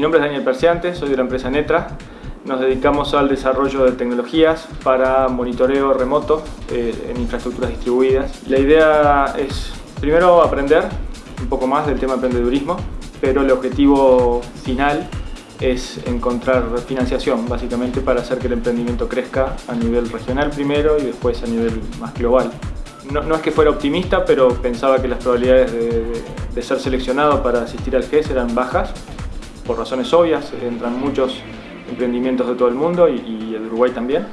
nombre es Daniel Perciante, soy de la empresa Netra. Nos dedicamos al desarrollo de tecnologías para monitoreo remoto eh, en infraestructuras distribuidas. La idea es primero aprender un poco más del tema emprendedurismo, pero el objetivo final es encontrar financiación básicamente para hacer que el emprendimiento crezca a nivel regional primero y después a nivel más global. No, es que fuera optimista, pero pensaba que las probabilidades de, de ser seleccionado para asistir al GES eran bajas, por razones obvias, entran muchos emprendimientos de todo el mundo y, y el Uruguay también.